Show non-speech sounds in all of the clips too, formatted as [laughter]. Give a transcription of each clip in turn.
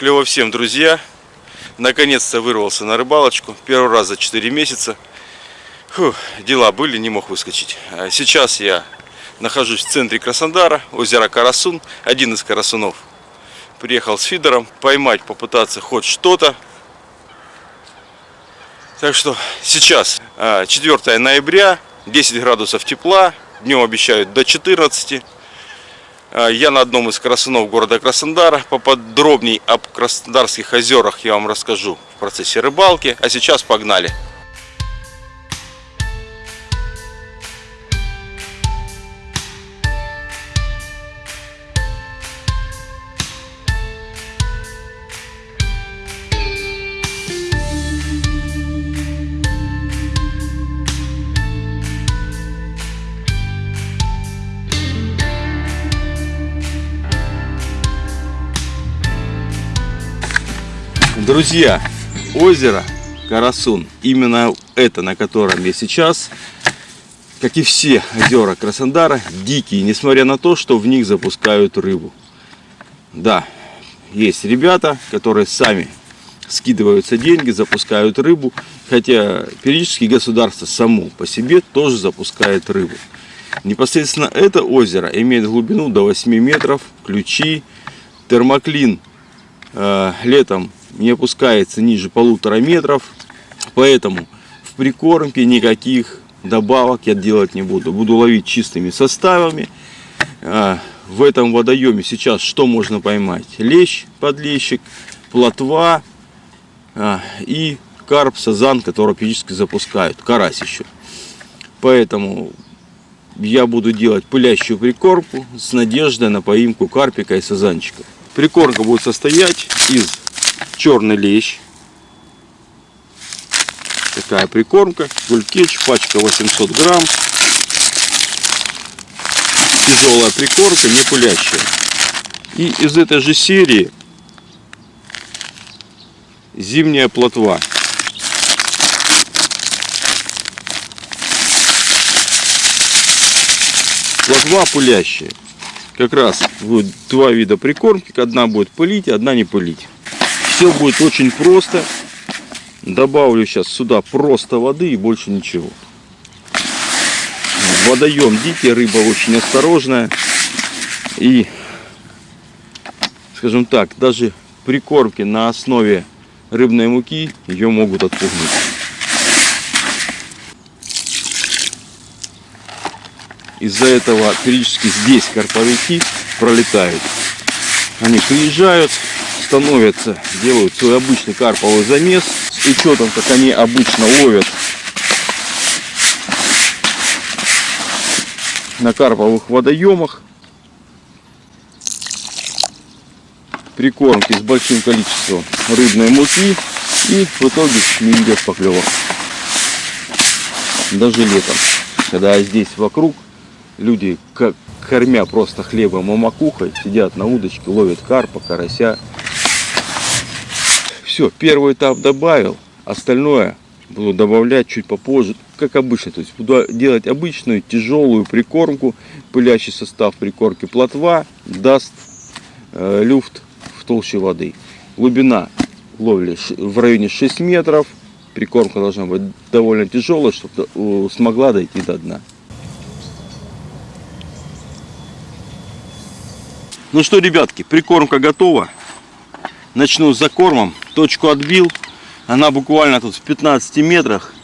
Клево всем, друзья. Наконец-то вырвался на рыбалочку. Первый раз за 4 месяца. Фу, дела были, не мог выскочить. А сейчас я нахожусь в центре Краснодара, озеро Карасун, один из карасунов. Приехал с фидером поймать, попытаться хоть что-то. Так что сейчас 4 а, ноября, 10 градусов тепла, днем обещают до 14. А, я на одном из красунов города Краснодара. Поподробней об Краснодарских озерах я вам расскажу в процессе рыбалки. А сейчас погнали! Друзья, озеро Карасун, именно это, на котором я сейчас, как и все озера Краснодара, дикие, несмотря на то, что в них запускают рыбу. Да, есть ребята, которые сами скидываются деньги, запускают рыбу, хотя периодически государство само по себе тоже запускает рыбу. Непосредственно это озеро имеет глубину до 8 метров, ключи, термоклин э, летом не опускается ниже полутора метров. Поэтому в прикормке никаких добавок я делать не буду. Буду ловить чистыми составами. А, в этом водоеме сейчас что можно поймать? Лещ, подлещик, плотва а, и карп, сазан, который периодически запускают. Карась еще. Поэтому я буду делать пылящую прикормку с надеждой на поимку карпика и сазанчика. Прикормка будет состоять из черный лещ. Такая прикормка. Гулькеч, пачка 800 грамм. Тяжелая прикормка, не пулящая. И из этой же серии зимняя плотва. Плотва пылящая. Как раз будет два вида прикормки. Одна будет пылить, одна не пылить. Все будет очень просто. Добавлю сейчас сюда просто воды и больше ничего. Водоем дикий, рыба очень осторожная. И, скажем так, даже прикормки на основе рыбной муки ее могут отпугнуть. Из-за этого периодически здесь карповики пролетают. Они приезжают, становятся, делают свой обычный карповый замес с учетом, как они обычно ловят на карповых водоемах. Прикормки с большим количеством рыбной муки и в итоге не идет поклевок. Даже летом, когда здесь вокруг люди как кормя просто хлебом и макухой, сидят на удочке, ловят карпа, карася все, первый этап добавил, остальное буду добавлять чуть попозже, как обычно. То есть буду делать обычную тяжелую прикормку, пылящий состав прикормки плотва даст э, люфт в толще воды. Глубина ловли в районе 6 метров. Прикормка должна быть довольно тяжелая, чтобы смогла дойти до дна. Ну что, ребятки, прикормка готова. Начну с закормом точку отбил. Она буквально тут в 15 метрах.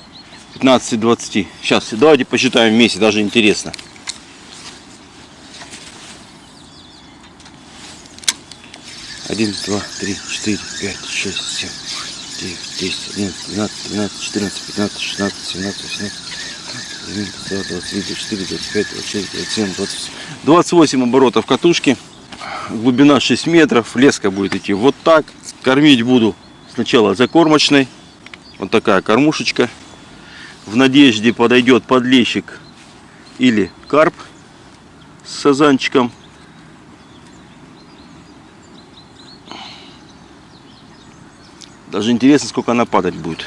15-20. Сейчас, давайте посчитаем вместе, даже интересно. Один, два, три, четыре, пять, шесть, семь, девять, десять, одиннадцать, двенадцать, тринадцать, четырнадцать, пятнадцать, шестнадцать, семнадцать, восемнадцать, девятнадцать, двадцать три, двадцать четыре, двадцать пять, двадцать шесть, двадцать семь, двадцать. Двадцать восемь оборотов катушки. Глубина 6 метров. Леска будет идти вот так. Кормить буду Сначала закормочной. Вот такая кормушечка. В надежде подойдет подлещик или карп с сазанчиком. Даже интересно, сколько она падать будет.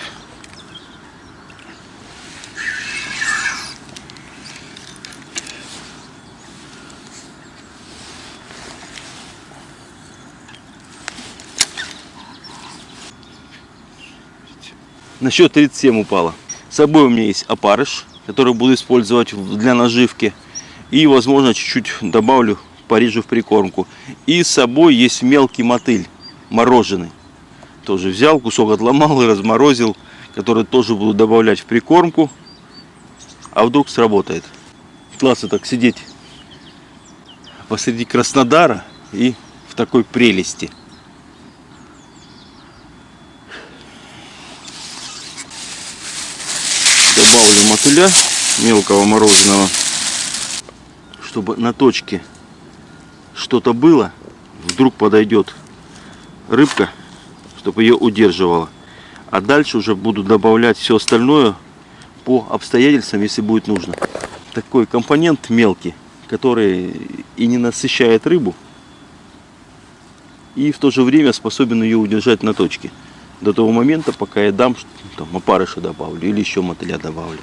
На счет 37 упала. С собой у меня есть опарыш, который буду использовать для наживки. И, возможно, чуть-чуть добавлю, порежу в прикормку. И с собой есть мелкий мотыль, мороженый. Тоже взял, кусок отломал и разморозил, который тоже буду добавлять в прикормку. А вдруг сработает. Классно так сидеть посреди Краснодара и в такой прелести. Добавлю мотыля мелкого мороженого, чтобы на точке что-то было, вдруг подойдет рыбка, чтобы ее удерживала. А дальше уже буду добавлять все остальное по обстоятельствам, если будет нужно. Такой компонент мелкий, который и не насыщает рыбу, и в то же время способен ее удержать на точке. До того момента, пока я дам там, опарыша добавлю или еще мотыля добавлю.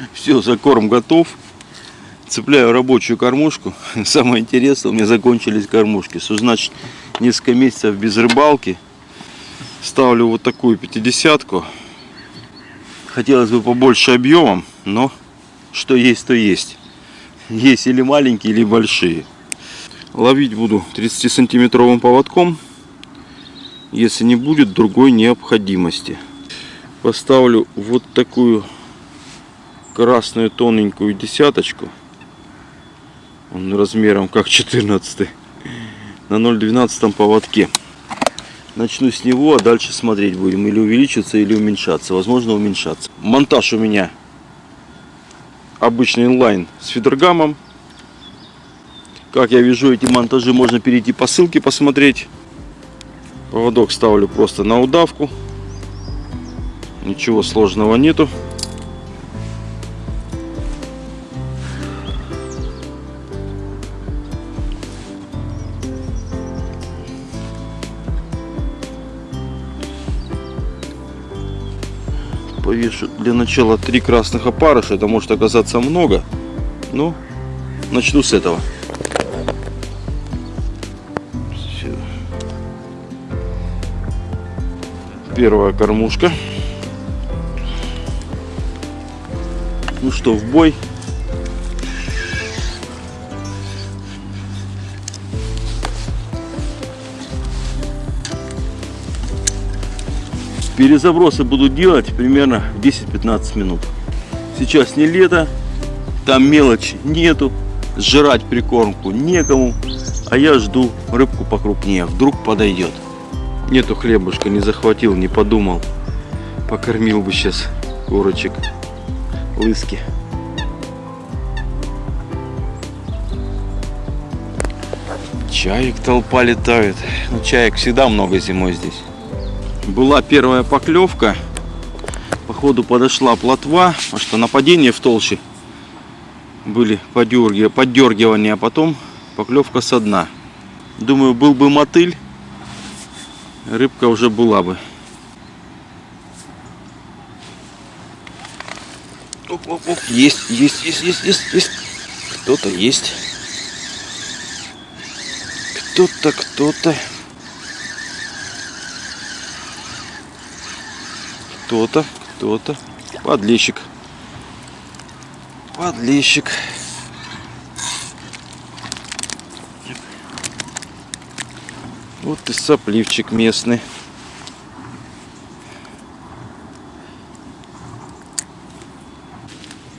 [laughs] Все, закорм готов. Цепляю рабочую кормушку. [laughs] Самое интересное, у меня закончились кормушки. Что значит несколько месяцев без рыбалки. Ставлю вот такую пятидесятку. Хотелось бы побольше объемом, но что есть, то есть. [laughs] Есть или маленькие, или большие. Ловить буду 30 сантиметровым поводком. Если не будет другой необходимости. Поставлю вот такую красную тоненькую десяточку. Он размером как 14 на 0,12 поводке. Начну с него, а дальше смотреть будем. Или увеличиться, или уменьшаться. Возможно, уменьшаться. Монтаж у меня обычный инлайн с фидергамом. Как я вижу эти монтажи, можно перейти по ссылке посмотреть. Поводок ставлю просто на удавку. Ничего сложного нету. Начала три красных опарыша. Это может оказаться много. Но начну с этого. Всё. Первая кормушка. Ну что, в бой. Перезабросы буду делать примерно в 10-15 минут. Сейчас не лето, там мелочи нету, сжирать прикормку некому, а я жду рыбку покрупнее, вдруг подойдет. Нету хлебушка, не захватил, не подумал. Покормил бы сейчас курочек, лыски. Чаек толпа летает. Ну, чаек всегда много зимой здесь. Была первая поклевка. Походу подошла плотва, потому что нападения в толще были поддергивания, а потом поклевка со дна. Думаю, был бы мотыль, рыбка уже была бы. Оп, оп, оп. Есть, есть, есть, есть, есть, есть. Кто-то есть. Кто-то, кто-то. Кто-то, кто-то. Подлещик. Подлещик. Вот и сопливчик местный.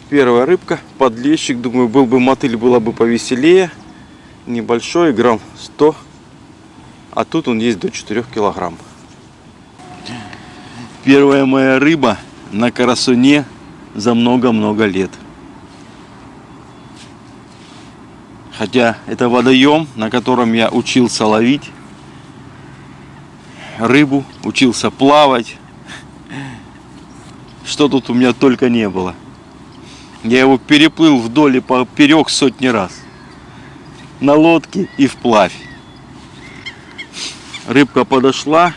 Первая рыбка, подлещик. Думаю, был бы мотыль, было бы повеселее. Небольшой, грамм 100. А тут он есть до 4 килограмм. Первая моя рыба на карасуне за много-много лет. Хотя это водоем, на котором я учился ловить рыбу, учился плавать. Что тут у меня только не было. Я его переплыл вдоль и поперек сотни раз. На лодке и вплавь. Рыбка подошла.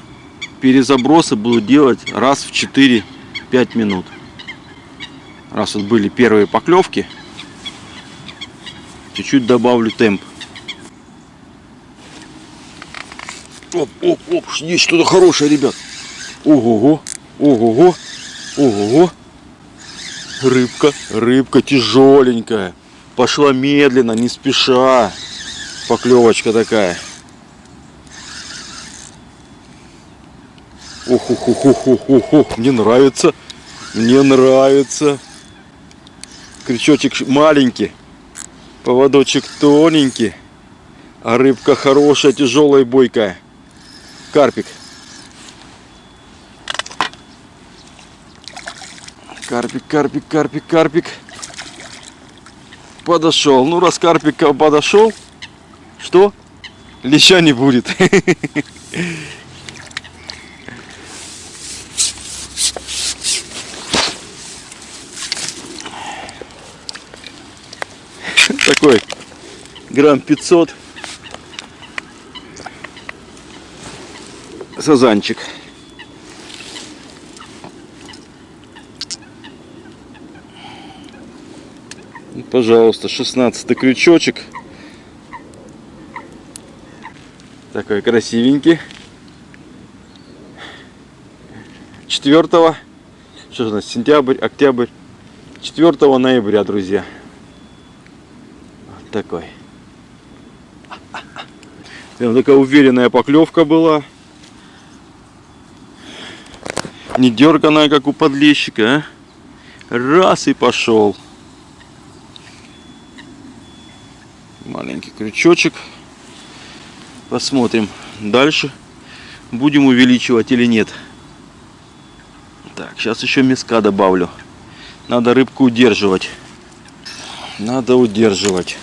Перезабросы буду делать раз в 4-5 минут. Раз вот были первые поклевки, чуть-чуть добавлю темп. Оп, оп, оп, есть что-то хорошее, ребят. Ого-го. Ого-го. Ого-го. Рыбка, рыбка тяжеленькая. Пошла медленно, не спеша. Поклевочка такая. Ох, ох, ох, ох, ох, ох, ох, мне нравится, мне нравится. Крючочек маленький, поводочек тоненький, а рыбка хорошая, тяжелая, бойкая. Карпик. Карпик, карпик, карпик, карпик. Подошел. Ну, раз карпик подошел, что? Леща не будет. [laughs] Такой грамм 500 сазанчик. Пожалуйста, 16 крючочек. Такой красивенький. 4 что же у нас, сентябрь, октябрь. 4 ноября, друзья. Такой. Прям такая уверенная поклевка была. Не дерганая, как у подлещика, а? Раз и пошел. Маленький крючочек. Посмотрим дальше. Будем увеличивать или нет. Так, сейчас еще миска добавлю. Надо рыбку удерживать. Надо удерживать.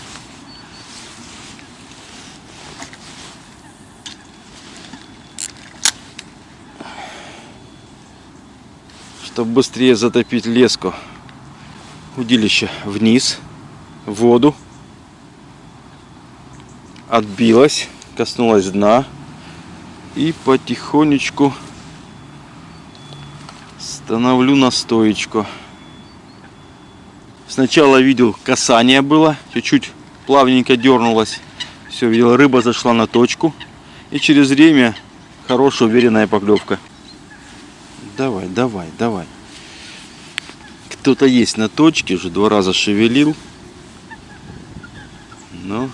Быстрее затопить леску. Удилище вниз, в воду отбилась, коснулась дна и потихонечку становлю на стоечку. Сначала видел касание было, чуть-чуть плавненько дернулась. Все, видел, рыба зашла на точку. И через время хорошая уверенная поклевка. Давай, давай, давай. Кто-то есть на точке, уже два раза шевелил. Но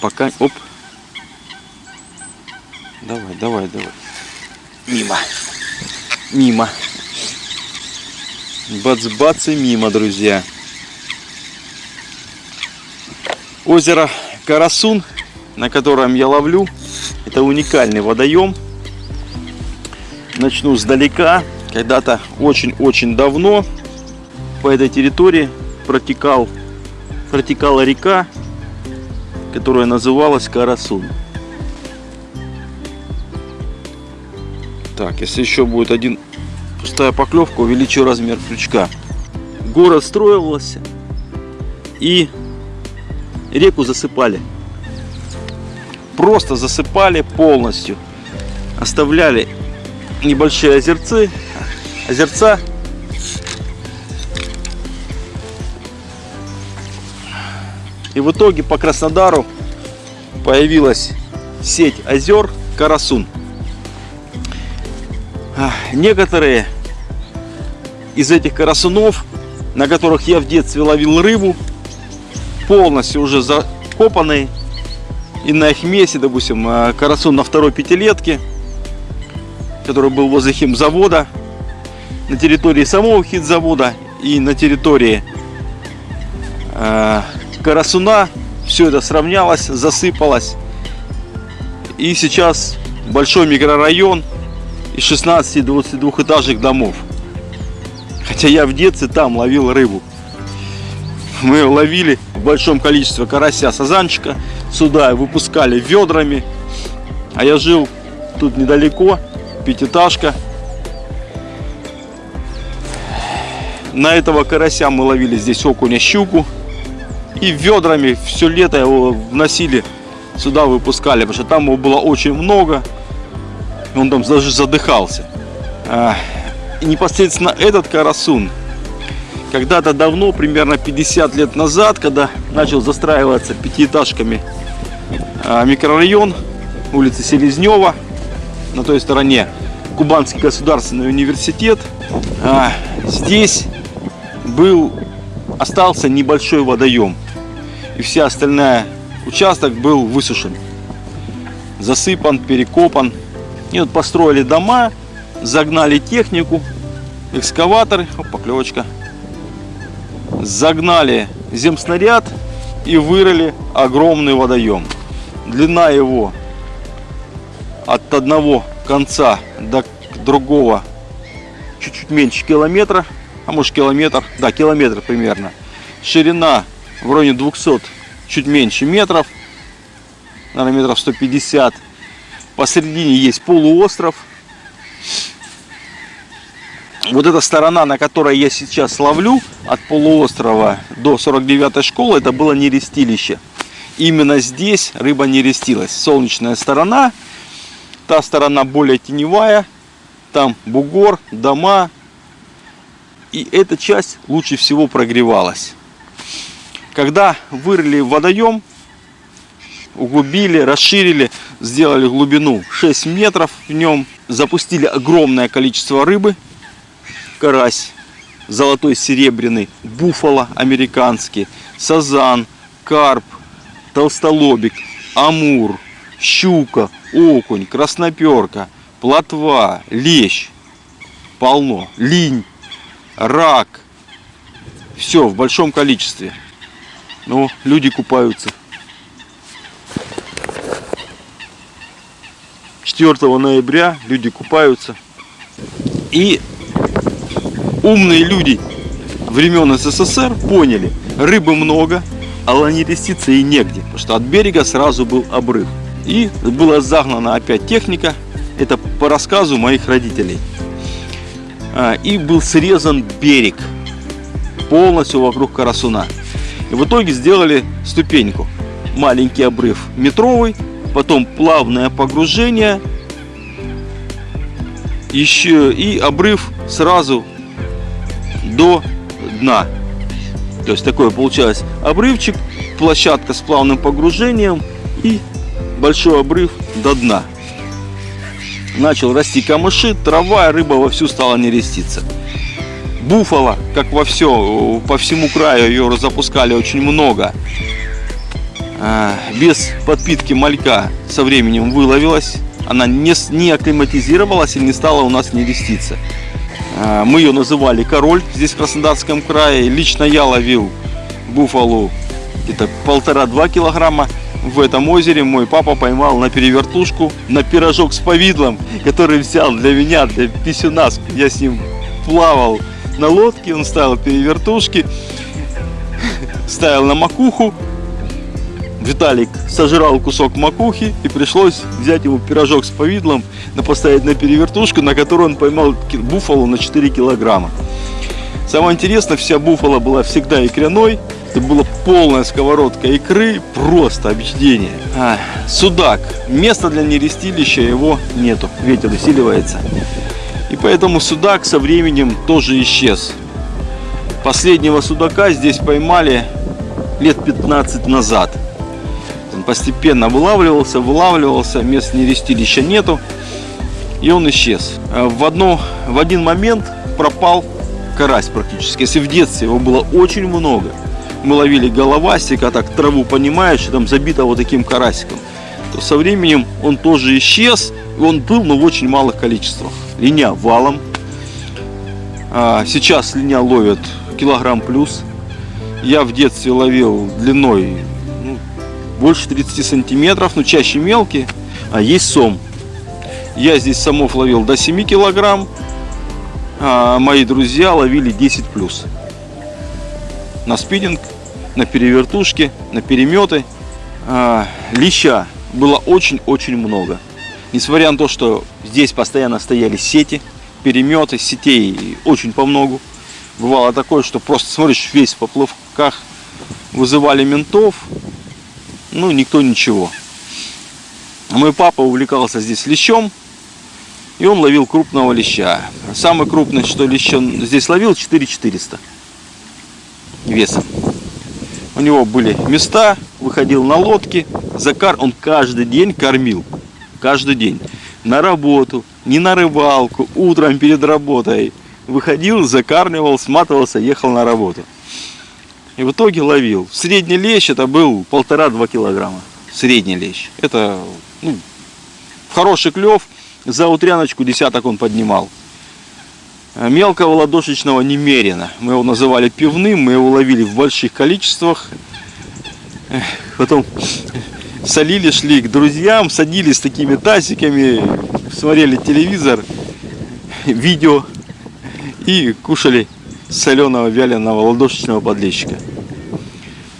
пока... Оп. Давай, давай, давай. Мимо. Мимо. Бац-бац и мимо, друзья. Озеро Карасун, на котором я ловлю. Это уникальный водоем. Начну сдалека. Когда-то очень-очень давно по этой территории протекал, протекала река которая называлась Карасун. Так, если еще будет один пустая поклевка, увеличу размер крючка. Город строился и реку засыпали. Просто засыпали полностью. Оставляли небольшие озерцы, озерца И в итоге по Краснодару появилась сеть озер Карасун. Некоторые из этих карасунов, на которых я в детстве ловил рыбу, полностью уже закопанные. И на их месте, допустим, а, карасун на второй пятилетке, который был возле химзавода, на территории самого химзавода и на территории а, карасуна, все это сравнялось, засыпалось. И сейчас большой микрорайон из 16-22 этажных домов. Хотя я в детстве там ловил рыбу. Мы ловили в большом количестве карася, сазанчика. Сюда выпускали ведрами. А я жил тут недалеко, пятиэтажка. На этого карася мы ловили здесь окуня, щуку и ведрами все лето его вносили сюда, выпускали, потому что там его было очень много, он там даже задыхался. А, и непосредственно этот карасун, когда-то давно, примерно 50 лет назад, когда начал застраиваться пятиэтажками а, микрорайон улицы Селезнева. На той стороне Кубанский государственный университет. А, здесь был, остался небольшой водоем. И вся остальная участок был высушен. Засыпан, перекопан. И вот построили дома, загнали технику, экскаваторы, оп, поклевочка, загнали земснаряд и вырыли огромный водоем. Длина его от одного конца до другого чуть-чуть меньше километра, а может километр, да, километр примерно. Ширина в районе 200, чуть меньше метров, наверное, метров 150. Посередине есть полуостров. Вот эта сторона, на которой я сейчас ловлю, от полуострова до 49 школы, это было нерестилище. Именно здесь рыба не рестилась. Солнечная сторона, та сторона более теневая, там бугор, дома. И эта часть лучше всего прогревалась. Когда вырыли водоем, углубили, расширили, сделали глубину 6 метров в нем, запустили огромное количество рыбы, карась, золотой серебряный, буфало американский, сазан, карп, толстолобик, амур, щука, окунь, красноперка, плотва, лещ, полно, линь, рак, все в большом количестве. Но люди купаются. 4 ноября люди купаются. И умные люди времен СССР поняли, рыбы много, а ланереститься и негде, потому что от берега сразу был обрыв. И была загнана опять техника, это по рассказу моих родителей. А, и был срезан берег полностью вокруг Карасуна. И в итоге сделали ступеньку. Маленький обрыв метровый, потом плавное погружение, еще и обрыв сразу до дна. То есть такой получается обрывчик, площадка с плавным погружением и большой обрыв до дна. Начал расти камыши, трава, рыба вовсю стала нереститься. Буфала, как во все, по всему краю ее запускали очень много. А, без подпитки малька со временем выловилась. Она не, не акклиматизировалась и не стала у нас нереститься. А, мы ее называли король здесь в Краснодарском крае. Лично я ловил буфалу где-то полтора-два килограмма. В этом озере мой папа поймал на перевертушку, на пирожок с повидлом, который взял для меня, для писюна. Я с ним плавал на лодке, он ставил перевертушки, ставил на макуху, Виталик сожрал кусок макухи и пришлось взять его пирожок с повидлом, поставить на перевертушку, на которую он поймал буфалу на 4 килограмма. Самое интересное, вся буфала была всегда икряной. Это была полная сковородка икры, просто объедение. А, судак. Места для нерестилища его нету, ветер усиливается. И поэтому судак со временем тоже исчез. Последнего судака здесь поймали лет 15 назад постепенно вылавливался, вылавливался, мест нерестилища нету, и он исчез. Э, в, одно, в один момент пропал карась практически. Если в детстве его было очень много, мы ловили головастика, так траву понимаешь, там забито вот таким карасиком, то со временем он тоже исчез, и он был, но в очень малых количествах. Линя валом. А, сейчас линя ловят килограмм плюс. Я в детстве ловил длиной больше 30 сантиметров, но чаще мелкие, а есть сом. Я здесь самов ловил до 7 килограмм, а мои друзья ловили 10 плюс. На спиннинг, на перевертушки, на переметы. А, леща было очень-очень много. Несмотря на то, что здесь постоянно стояли сети, переметы, сетей очень по многу. Бывало такое, что просто смотришь весь в поплавках, вызывали ментов, ну, никто ничего. Мой папа увлекался здесь лещом, и он ловил крупного леща. Самый крупный, что лещ он здесь ловил, 4400 весом. У него были места, выходил на лодки, закар, он каждый день кормил. каждый день на работу, не на рыбалку, утром перед работой. Выходил, закармливал, сматывался, ехал на работу. И в итоге ловил. Средний лещ это был полтора-два килограмма. Средний лещ. Это ну, хороший клев. За утряночку десяток он поднимал. Мелкого ладошечного немерено. Мы его называли пивным, мы его ловили в больших количествах. Потом солили, шли к друзьям, садились с такими тазиками, смотрели телевизор, видео и кушали соленого вяленого ладошечного подлещика.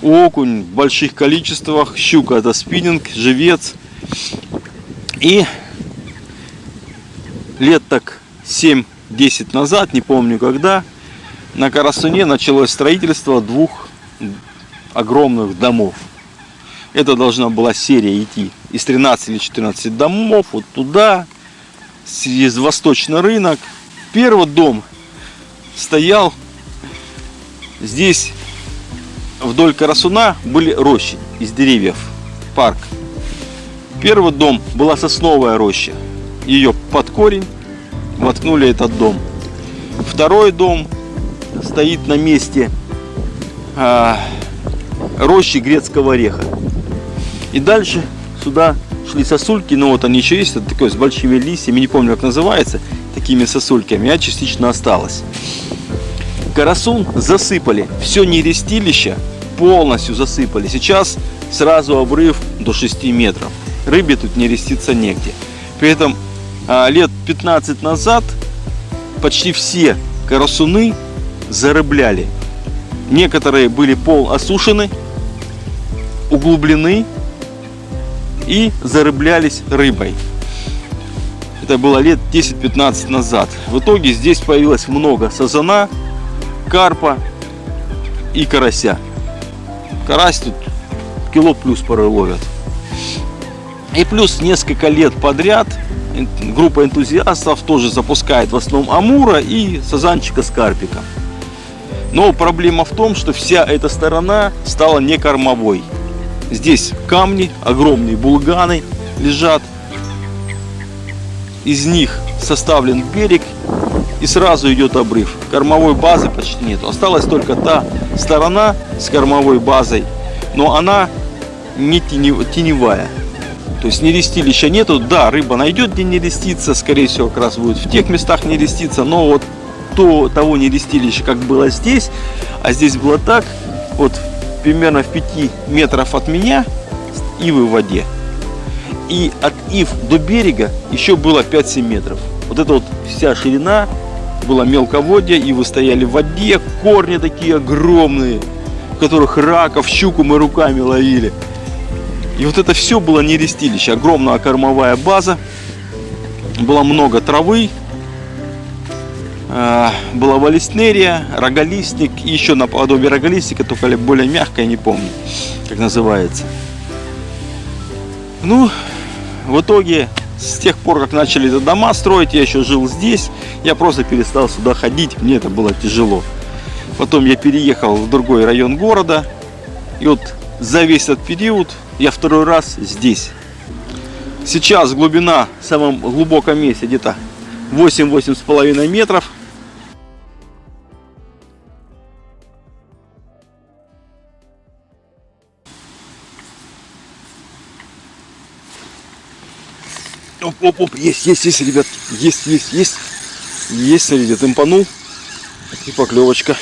Окунь в больших количествах, щука это спиннинг, живец. И лет так 7-10 назад, не помню когда, на Карасуне началось строительство двух огромных домов. Это должна была серия идти из 13 или 14 домов вот туда, через восточный рынок. Первый дом стоял здесь вдоль Карасуна были рощи из деревьев, парк. Первый дом была сосновая роща. Ее под корень воткнули этот дом. Второй дом стоит на месте а, рощи грецкого ореха. И дальше сюда шли сосульки, но вот они еще есть, это такое с большими листьями, не помню как называется, такими сосульками, а частично осталось. Карасун засыпали, все нерестилище полностью засыпали. Сейчас сразу обрыв до 6 метров. Рыбе тут не реститься негде. При этом лет 15 назад почти все карасуны зарыбляли. Некоторые были пол осушены, углублены и зарыблялись рыбой. Это было лет 10-15 назад. В итоге здесь появилось много сазана, карпа и карася. Карась тут кило плюс порой ловят. И плюс несколько лет подряд группа энтузиастов тоже запускает в основном амура и сазанчика с карпиком. Но проблема в том, что вся эта сторона стала не кормовой. Здесь камни, огромные булганы лежат. Из них составлен берег и сразу идет обрыв. Кормовой базы почти нет. Осталась только та сторона с кормовой базой, но она не теневая. То есть нерестилища нету. Да, рыба найдет, где не реститься. Скорее всего, как раз будет в тех местах не реститься. Но вот то, того нерестилища, как было здесь, а здесь было так, вот примерно в 5 метров от меня ивы в воде. И от ив до берега еще было 5-7 метров. Вот это вот вся ширина была мелководье, ивы стояли в воде, корни такие огромные, в которых раков, щуку мы руками ловили. И вот это все было не рестилище, огромная кормовая база, было много травы, а, была валиснерия, роголистник и еще наподобие роголистника, только более мягкая, не помню, как называется. Ну, в итоге, с тех пор, как начали дома строить, я еще жил здесь, я просто перестал сюда ходить, мне это было тяжело. Потом я переехал в другой район города, и вот за весь этот период я второй раз здесь. Сейчас глубина в самом глубоком месте где-то 8-8,5 метров. Оп, оп, оп, есть, есть, есть, ребят, есть, есть, есть, есть, смотрите, темпанул и поклевочка.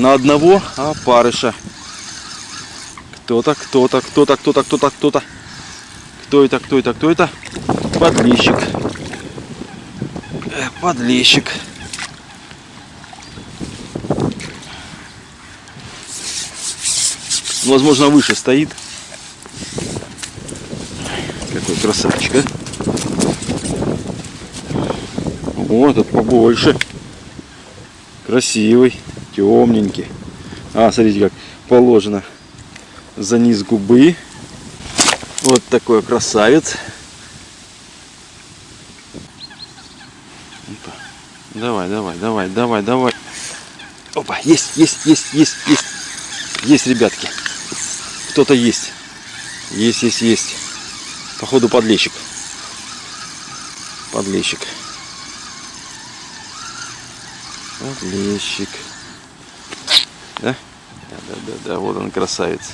На одного опарыша. Кто-то, кто-то, кто-то, кто-то, кто-то, кто-то. Кто это, кто это, кто это? Подлещик. Э, подлещик. Возможно, выше стоит. Какой красавчик, а? О, этот побольше. Красивый, темненький. А, смотрите, как положено за низ губы. Вот такой красавец. Давай, давай, давай, давай, давай. Опа, есть, есть, есть, есть, есть. Есть, ребятки. Кто-то есть. Есть, есть, есть. Походу подлещик. Подлещик. Подлещик. Да? Да. Вот он красавец.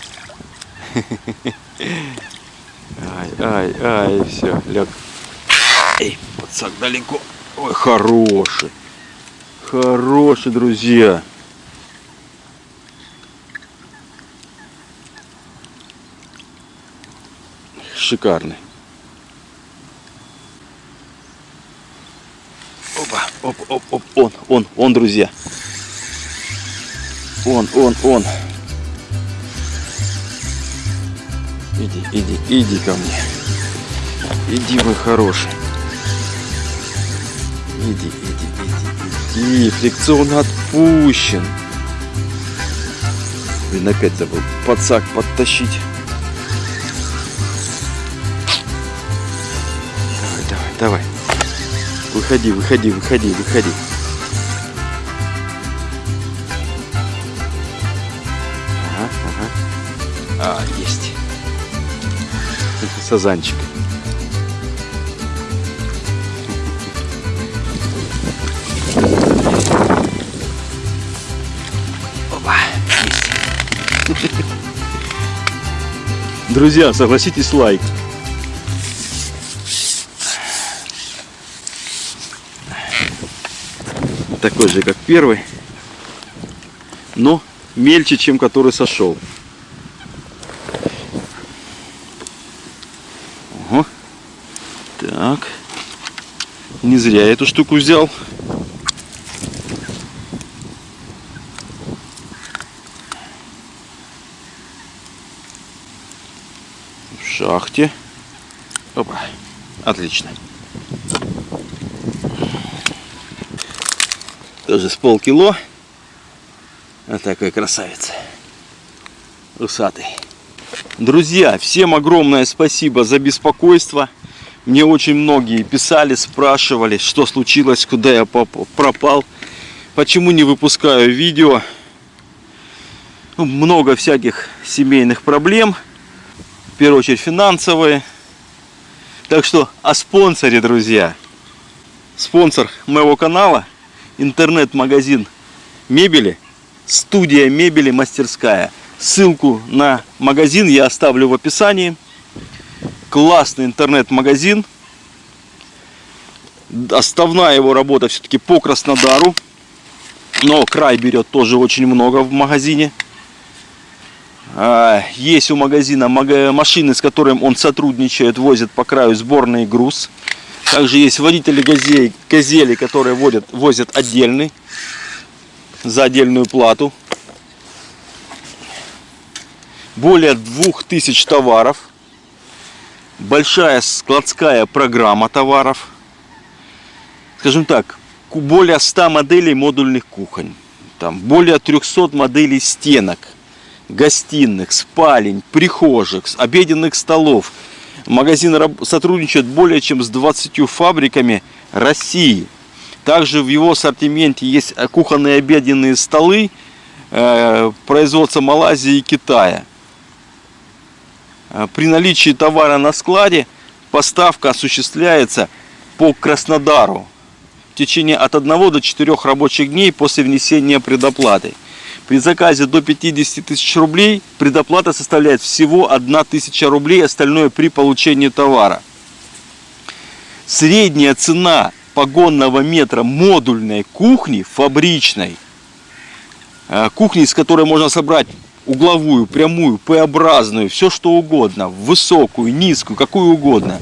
Ай, ай, ай, все, лег. Эй, подсак далеко. Ой, хороший. Хороший, друзья. Шикарный. Опа, оп, оп, оп, он, он, он, друзья. Он, он, он. Иди, иди, иди ко мне. Иди, мой хороший. Иди, иди, иди, иди. Фрикцион отпущен. Блин, опять забыл подсак подтащить. Давай, давай, давай. Выходи, выходи, выходи, выходи. Ага, ага. А, есть. Сазанчик. Друзья, согласитесь, лайк. Такой же, как первый, но мельче, чем который сошел. Ого. Так. Не зря я эту штуку взял. В шахте. Опа. Отлично. Тоже с полкило. Вот такой красавец. Усатый. Друзья, всем огромное спасибо за беспокойство. Мне очень многие писали, спрашивали, что случилось, куда я пропал, почему не выпускаю видео. Ну, много всяких семейных проблем, в первую очередь финансовые. Так что о спонсоре, друзья. Спонсор моего канала – интернет-магазин мебели, студия мебели мастерская. Ссылку на магазин я оставлю в описании. Классный интернет-магазин. Основная его работа все-таки по Краснодару. Но край берет тоже очень много в магазине. А, есть у магазина машины, с которыми он сотрудничает, возит по краю сборный груз. Также есть водители газелей, газели, которые водят, возят отдельный, за отдельную плату. Более 2000 товаров. Большая складская программа товаров. Скажем так, более 100 моделей модульных кухонь. Там более 300 моделей стенок, гостиных, спалень, прихожих, обеденных столов – Магазин сотрудничает более чем с 20 фабриками России. Также в его ассортименте есть кухонные обеденные столы э, производства Малайзии и Китая. Э, при наличии товара на складе поставка осуществляется по Краснодару в течение от 1 до 4 рабочих дней после внесения предоплаты. При заказе до 50 тысяч рублей предоплата составляет всего 1 тысяча рублей, остальное при получении товара. Средняя цена погонного метра модульной кухни, фабричной, э, кухни, из которой можно собрать угловую, прямую, П-образную, все что угодно, высокую, низкую, какую угодно.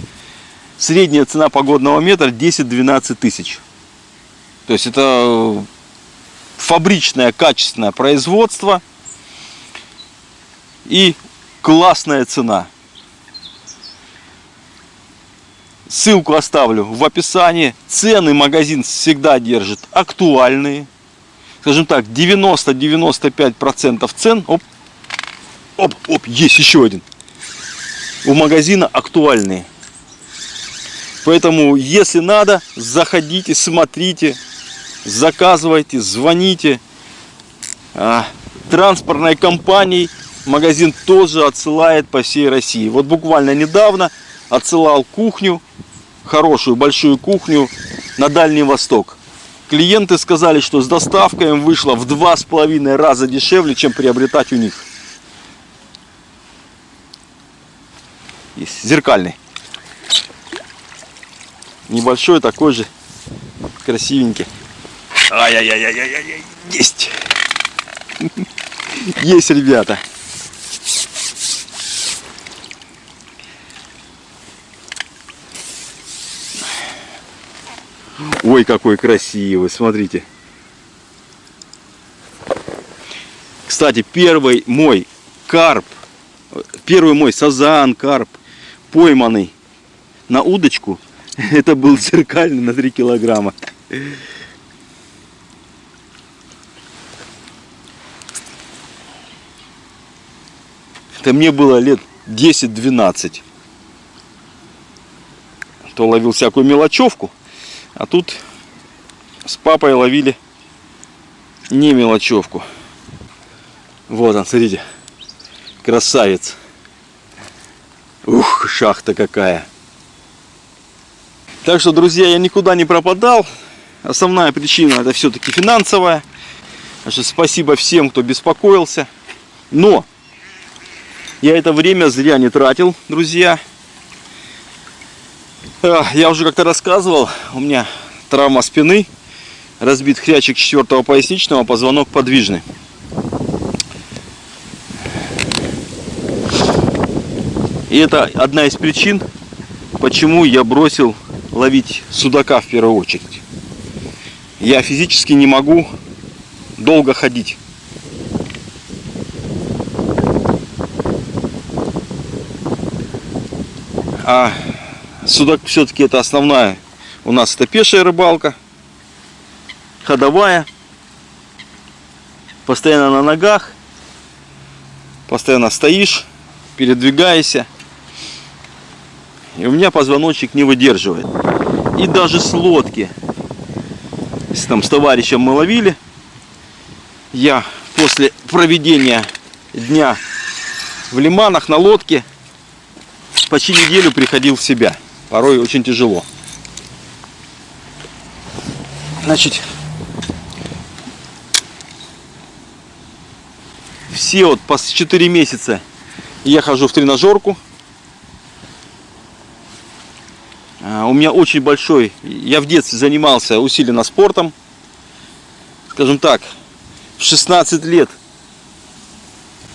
Средняя цена погодного метра 10-12 тысяч. То есть это фабричное качественное производство и классная цена. Ссылку оставлю в описании. Цены магазин всегда держит актуальные. Скажем так, 90-95% цен. Оп, оп, оп, есть еще один. У магазина актуальные. Поэтому, если надо, заходите, смотрите, заказывайте, звоните. А, транспортной компании магазин тоже отсылает по всей России. Вот буквально недавно отсылал кухню, хорошую большую кухню на Дальний Восток. Клиенты сказали, что с доставкой им вышло в два с половиной раза дешевле, чем приобретать у них. Есть зеркальный. Небольшой такой же, красивенький. Ай-яй-яй-яй-яй-яй, есть. [laughs] Есть, ребята. Ой, какой красивый, смотрите. Кстати, первый мой карп, первый мой сазан, карп, пойманный на удочку, [laughs] это был зеркальный на 3 килограмма. Это мне было лет 10-12. То ловил всякую мелочевку. А тут с папой ловили не мелочевку. Вот он, смотрите. Красавец. Ух, шахта какая. Так что, друзья, я никуда не пропадал. Основная причина это все-таки финансовая. Что спасибо всем, кто беспокоился. Но я это время зря не тратил, друзья. Я уже как-то рассказывал, у меня травма спины, разбит хрячик четвертого поясничного, позвонок подвижный. И это одна из причин, почему я бросил ловить судака в первую очередь. Я физически не могу долго ходить. А Судак все-таки это основная. У нас это пешая рыбалка. Ходовая. Постоянно на ногах. Постоянно стоишь, передвигаешься. И у меня позвоночник не выдерживает. И даже с лодки. Если там с товарищем мы ловили, я после проведения дня в лиманах на лодке почти неделю приходил в себя порой очень тяжело. Значит, все вот по 4 месяца я хожу в тренажерку. А, у меня очень большой, я в детстве занимался усиленно спортом. Скажем так, в 16 лет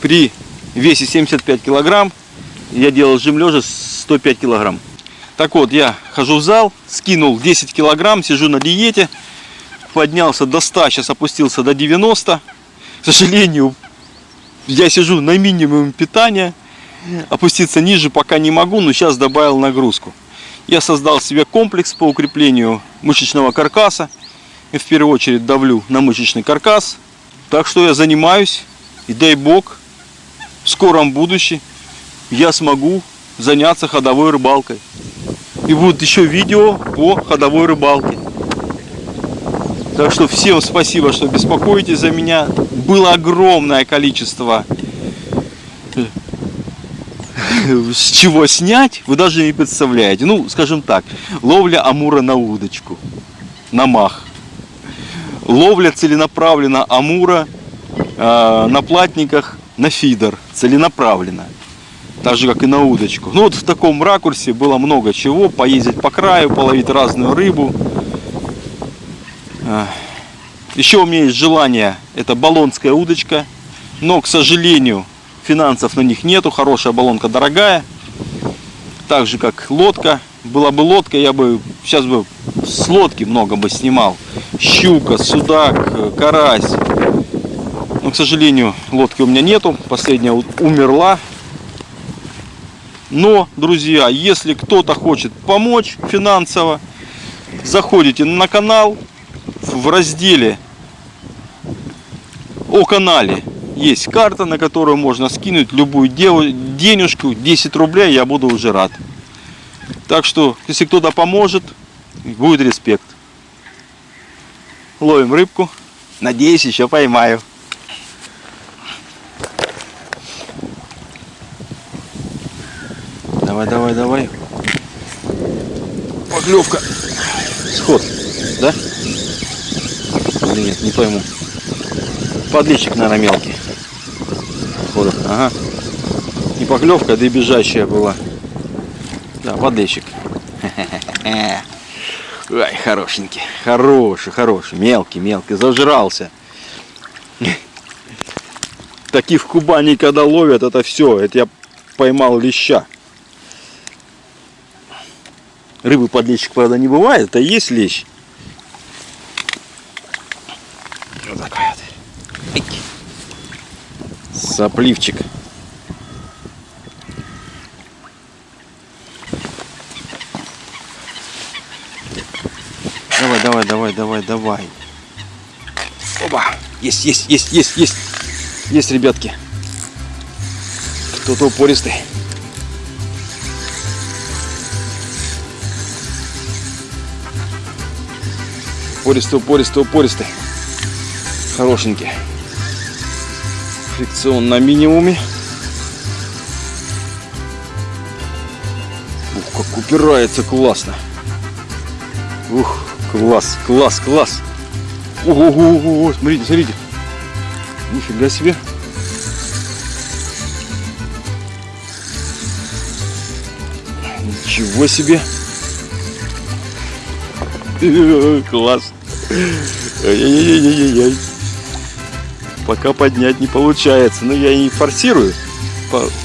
при весе 75 килограмм я делал жим лежа 105 килограмм. Так вот, я хожу в зал, скинул 10 килограмм, сижу на диете, поднялся до 100, сейчас опустился до 90. К сожалению, я сижу на минимум питания, опуститься ниже пока не могу, но сейчас добавил нагрузку. Я создал себе комплекс по укреплению мышечного каркаса. И в первую очередь давлю на мышечный каркас. Так что я занимаюсь, и дай бог, в скором будущем я смогу заняться ходовой рыбалкой. И будут еще видео по ходовой рыбалке. Так что всем спасибо, что беспокоитесь за меня. Было огромное количество [laughs] с чего снять, вы даже не представляете. Ну, скажем так, ловля амура на удочку, на мах. Ловля целенаправленно амура э, на платниках на фидер, целенаправленно так же как и на удочку. Ну вот в таком ракурсе было много чего, поездить по краю, половить разную рыбу. Еще у меня есть желание, это баллонская удочка, но, к сожалению, финансов на них нету, хорошая баллонка дорогая. Так же, как лодка. Была бы лодка, я бы сейчас бы с лодки много бы снимал. Щука, судак, карась. Но, к сожалению, лодки у меня нету. Последняя умерла но, друзья, если кто-то хочет помочь финансово, заходите на канал в разделе о канале есть карта, на которую можно скинуть любую денежку, 10 рублей, я буду уже рад. Так что, если кто-то поможет, будет респект. Ловим рыбку. Надеюсь, еще поймаю. Давай, давай, давай. Поклевка. Сход, да? Нет, не пойму. Подлещик, наверное, мелкий. Ага. Не поклевка, да и бежащая была. Да, подлещик. [laughs] Ай, хорошенький. Хороший, хороший. Мелкий, мелкий. Зажрался. [laughs] Такие в Кубани, когда ловят, это все. Это я поймал леща. Рыбы подлещик, правда, не бывает. Это есть лещ. Вот вот. Сопливчик. Давай, давай, давай, давай, давай. Оба! Есть, есть, есть, есть, есть. Есть, ребятки. Кто-то упористый. Упористый, упористый, упористый. Хорошенький. Фрикцион на минимуме. Ух, как упирается классно. Ух, класс, класс, класс. Ого, смотрите, смотрите. Нифига себе. Ничего себе. [laughs] Класс. Ай-яй-яй-яй-яй. Пока поднять не получается. Но я и форсирую.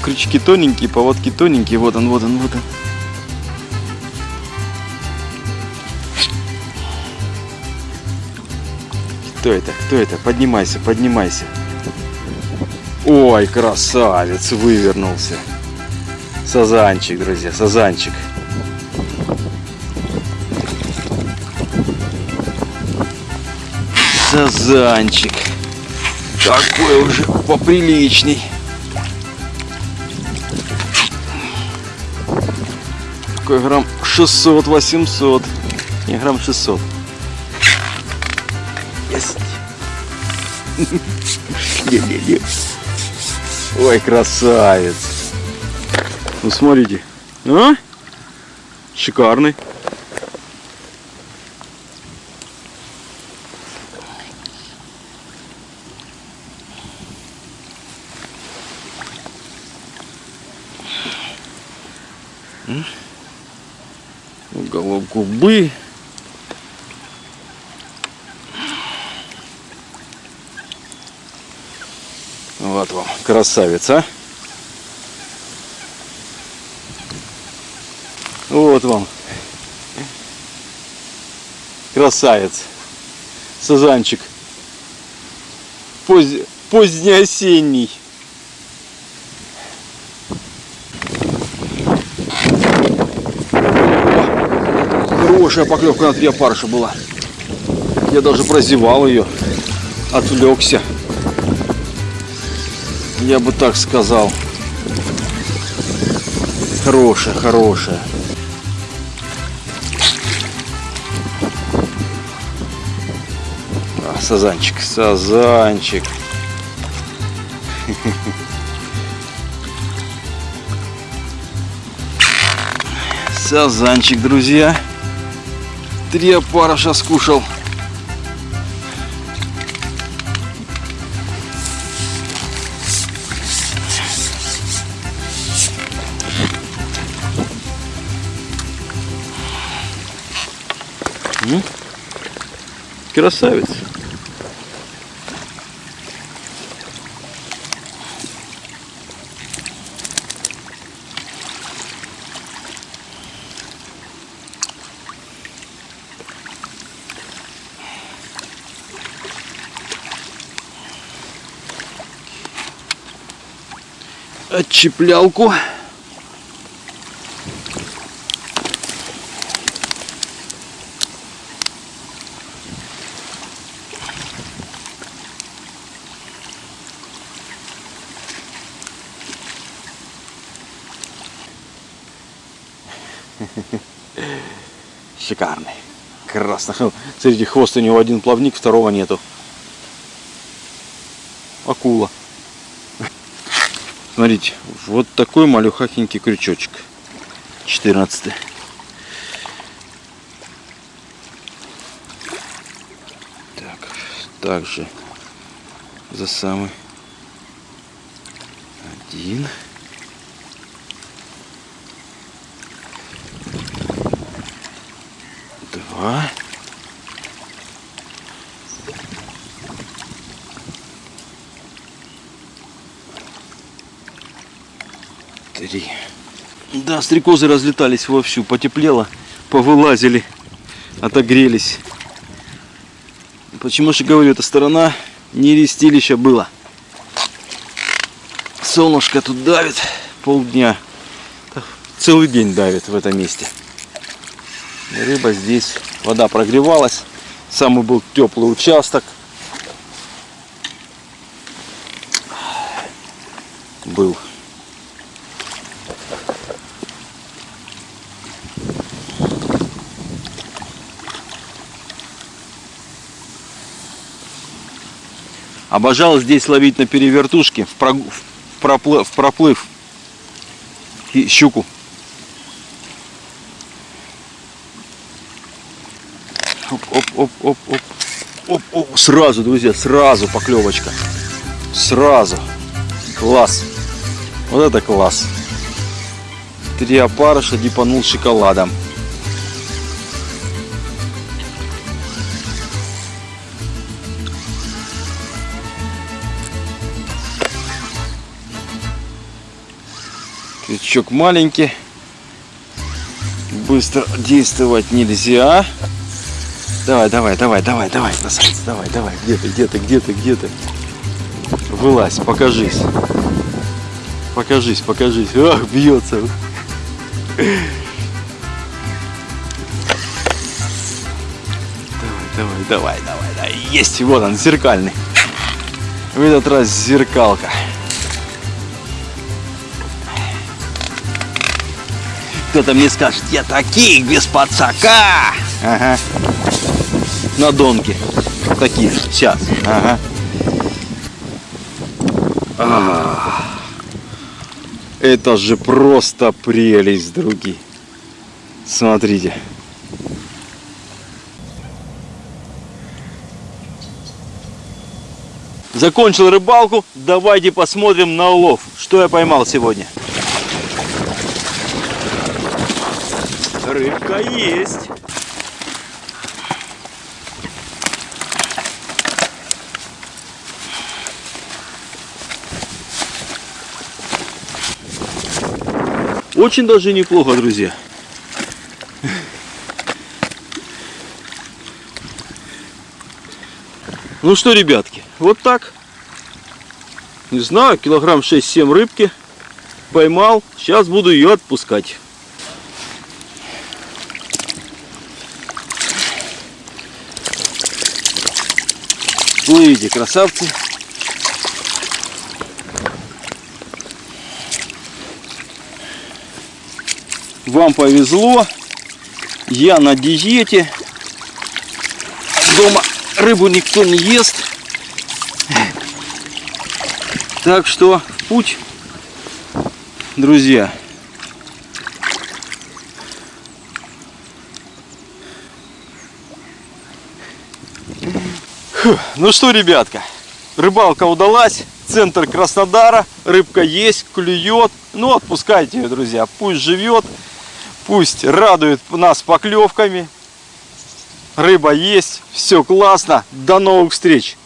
Крючки тоненькие, поводки тоненькие. Вот он, вот он, вот он. Кто это? Кто это? Поднимайся, поднимайся. Ой, красавец, вывернулся. Сазанчик, друзья, сазанчик. Сазанчик. Такой уже поприличней. Такой грамм 600-800. Не, грамм 600. Есть. Не-не-не. Ой, красавец. Ну, смотрите. А? Шикарный. Уголок губы. Вот вам, красавица. Вот вам. Красавец. Сазанчик. Поз... Позднеосенний. Хорошая поклевка на три опарыша была. Я даже прозевал ее. Отвлекся. Я бы так сказал. Хорошая, хорошая. А, сазанчик, сазанчик. [laughs] Сазанчик, друзья. Три опарыша скушал. М? Красавец. Отчеплялку. Шикарный. Красно. Смотрите, хвост у него один плавник, второго нету. Акула. Смотрите, вот такой малюхахенький крючочек. 14. Так, также за самый один. Два. Три. Да, стрекозы разлетались вовсю, потеплело, повылазили, отогрелись. Почему же говорю, эта сторона не рестилища было. Солнышко тут давит полдня. Целый день давит в этом месте. Рыба здесь, вода прогревалась. Самый был теплый участок. Был. Обожал здесь ловить на перевертушке в, прог... в, проплыв... в проплыв и щуку. Оп, оп, оп, оп, оп. Оп, оп. Сразу, друзья, сразу поклевочка. Сразу. Класс. Вот это класс. Три опарыша дипанул шоколадом. Крючок маленький. Быстро действовать нельзя. Давай, давай, давай, давай, давай, красавец, давай, давай, где ты, где ты, где ты, где ты? Вылазь, покажись. Покажись, покажись. Ах, бьется. Давай, давай, давай, давай, давай. Есть, вот он, зеркальный. В этот раз зеркалка. Кто-то мне скажет, я таких без подсака. Ага. На донке. Таких. Сейчас. Ага. А, Это же просто прелесть, други. Смотрите. Закончил рыбалку. Давайте посмотрим на улов. Что я поймал сегодня. Рыбка есть. Очень даже неплохо, друзья. Ну что, ребятки, вот так. Не знаю, килограмм 6-7 рыбки поймал. Сейчас буду ее отпускать. Плывите, красавцы. Вам повезло. Я на диете. Дома рыбу никто не ест. Так что путь, друзья. Ну что, ребятка, рыбалка удалась. Центр Краснодара. Рыбка есть, клюет. Ну, отпускайте ее, друзья. Пусть живет. Пусть радует нас поклевками. Рыба есть. Все классно. До новых встреч.